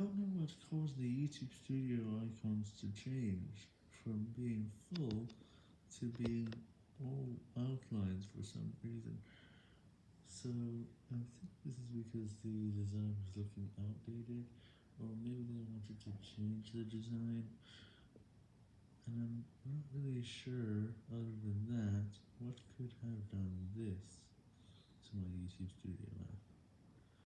don't know what caused the YouTube Studio icons to change from being full to being all outlines for some reason. So I think this is because the design was looking outdated, or maybe they wanted to change the design, and I'm not really sure, other than that, what could have done this to my YouTube Studio app.